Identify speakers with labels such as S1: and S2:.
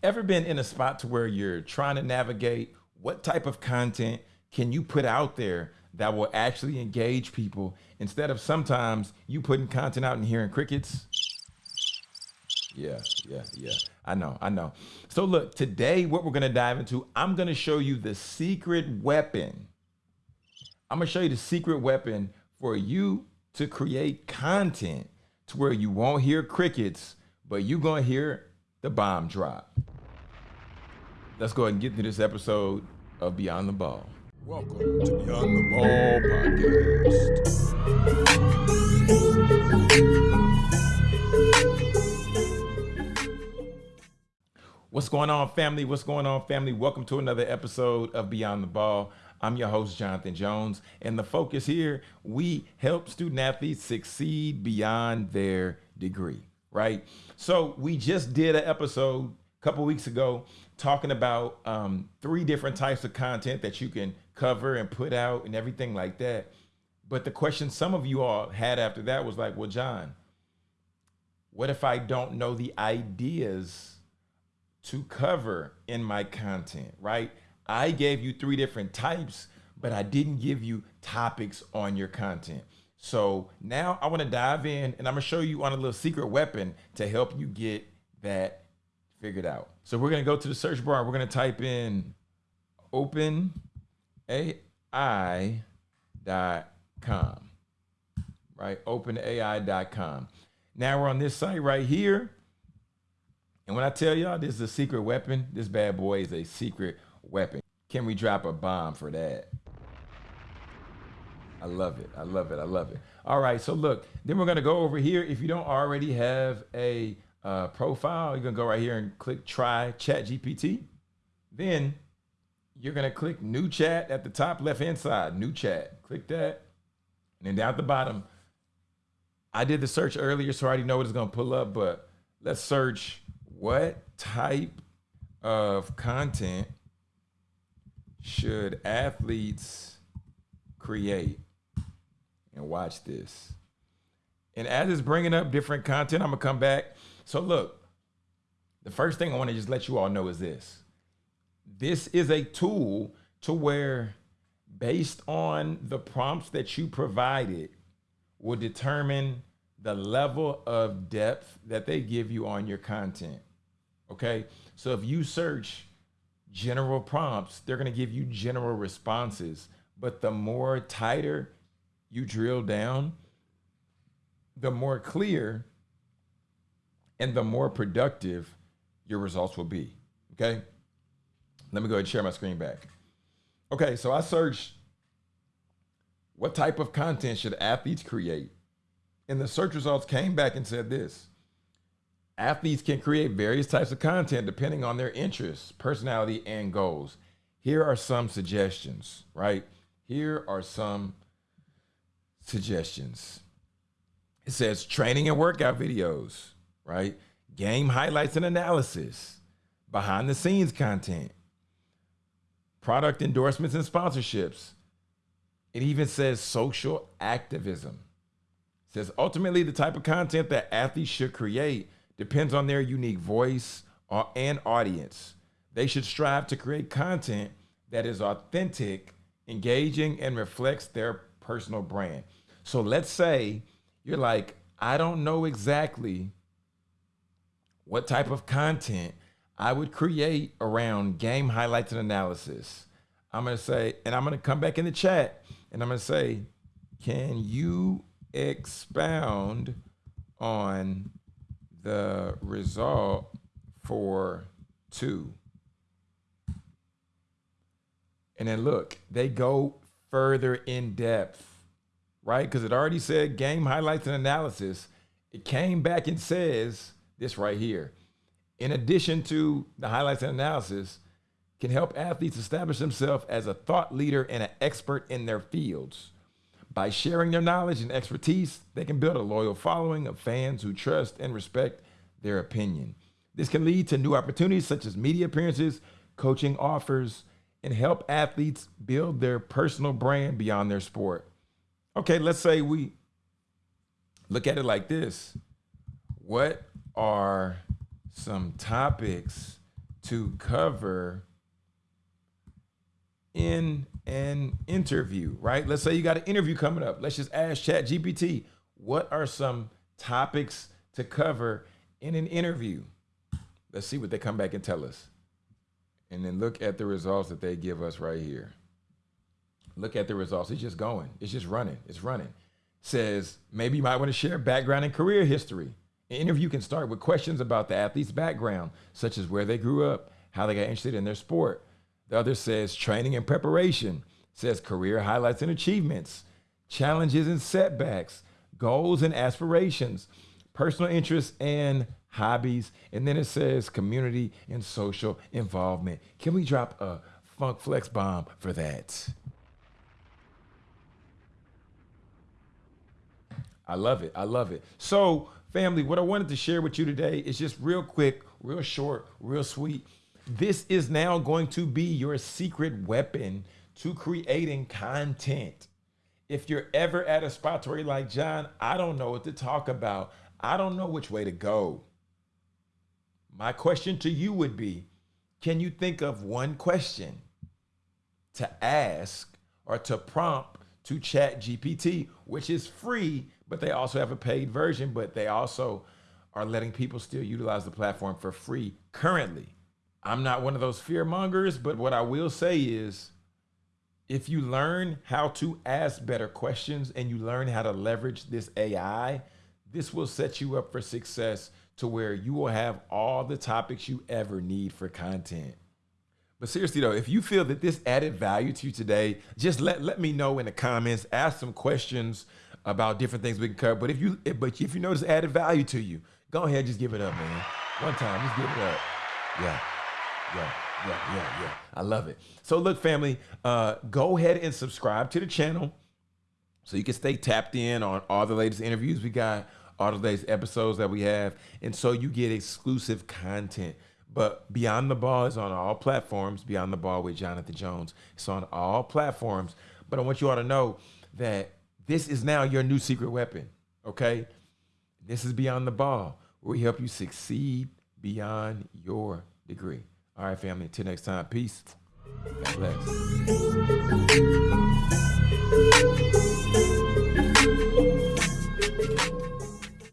S1: Ever been in a spot to where you're trying to navigate what type of content can you put out there that will actually engage people instead of sometimes you putting content out and hearing crickets? Yeah, yeah, yeah. I know, I know. So look, today what we're gonna dive into, I'm gonna show you the secret weapon. I'm gonna show you the secret weapon for you to create content to where you won't hear crickets, but you're gonna hear the bomb drop. Let's go ahead and get into this episode of Beyond the Ball.
S2: Welcome to Beyond the Ball podcast.
S1: What's going on, family? What's going on, family? Welcome to another episode of Beyond the Ball. I'm your host, Jonathan Jones, and the focus here we help student athletes succeed beyond their degree, right? So, we just did an episode couple weeks ago talking about um, three different types of content that you can cover and put out and everything like that. But the question some of you all had after that was like, well, John, what if I don't know the ideas to cover in my content, right? I gave you three different types, but I didn't give you topics on your content. So now I want to dive in and I'm going to show you on a little secret weapon to help you get that figured out. So we're going to go to the search bar. We're going to type in openai.com, right? Openai.com. Now we're on this site right here. And when I tell y'all this is a secret weapon, this bad boy is a secret weapon. Can we drop a bomb for that? I love it. I love it. I love it. All right. So look, then we're going to go over here. If you don't already have a uh, profile, you're gonna go right here and click try chat GPT. Then you're gonna click new chat at the top left hand side, new chat. Click that. And then down at the bottom, I did the search earlier, so I already know what it's gonna pull up, but let's search what type of content should athletes create? And watch this. And as it's bringing up different content, I'm gonna come back so look, the first thing I want to just let you all know is this. This is a tool to where based on the prompts that you provided will determine the level of depth that they give you on your content. Okay? So if you search general prompts, they're going to give you general responses, but the more tighter you drill down, the more clear and the more productive your results will be. Okay. Let me go ahead and share my screen back. Okay, so I searched what type of content should athletes create? And the search results came back and said this athletes can create various types of content depending on their interests, personality, and goals. Here are some suggestions, right? Here are some suggestions. It says training and workout videos, right? Game highlights and analysis, behind the scenes content, product endorsements and sponsorships. It even says social activism. It says ultimately the type of content that athletes should create depends on their unique voice and audience. They should strive to create content that is authentic, engaging, and reflects their personal brand. So let's say you're like, I don't know exactly what type of content I would create around game highlights and analysis. I'm going to say, and I'm going to come back in the chat and I'm going to say, can you expound on the result for two? And then look, they go further in depth, right? Because it already said game highlights and analysis. It came back and says, this right here, in addition to the highlights and analysis, can help athletes establish themselves as a thought leader and an expert in their fields. By sharing their knowledge and expertise, they can build a loyal following of fans who trust and respect their opinion. This can lead to new opportunities such as media appearances, coaching offers, and help athletes build their personal brand beyond their sport. Okay, let's say we look at it like this. What are some topics to cover in an interview, right? Let's say you got an interview coming up. Let's just ask Chat GPT, what are some topics to cover in an interview? Let's see what they come back and tell us. And then look at the results that they give us right here. Look at the results. It's just going. It's just running. It's running. Says maybe you might want to share background and career history. An interview can start with questions about the athlete's background, such as where they grew up, how they got interested in their sport. The other says training and preparation, says career highlights and achievements, challenges and setbacks, goals and aspirations, personal interests and hobbies. And then it says community and social involvement. Can we drop a funk flex bomb for that? I love it. I love it. So, family, what I wanted to share with you today is just real quick, real short, real sweet. This is now going to be your secret weapon to creating content. If you're ever at a spot where you're like, John, I don't know what to talk about, I don't know which way to go. My question to you would be Can you think of one question to ask or to prompt to Chat GPT, which is free but they also have a paid version, but they also are letting people still utilize the platform for free currently. I'm not one of those fear mongers, but what I will say is if you learn how to ask better questions and you learn how to leverage this AI, this will set you up for success to where you will have all the topics you ever need for content. But seriously though, if you feel that this added value to you today, just let, let me know in the comments, ask some questions about different things we can cover. But if you but if you notice added value to you, go ahead, just give it up, man. One time, just give it up. Yeah. Yeah, yeah, yeah, yeah. I love it. So look, family, uh, go ahead and subscribe to the channel so you can stay tapped in on all the latest interviews we got, all the latest episodes that we have, and so you get exclusive content. But Beyond the Ball is on all platforms. Beyond the Ball with Jonathan Jones. It's on all platforms. But I want you all to know that this is now your new secret weapon, okay? This is Beyond the Ball, where we help you succeed beyond your degree. All right, family, until next time, peace. God bless.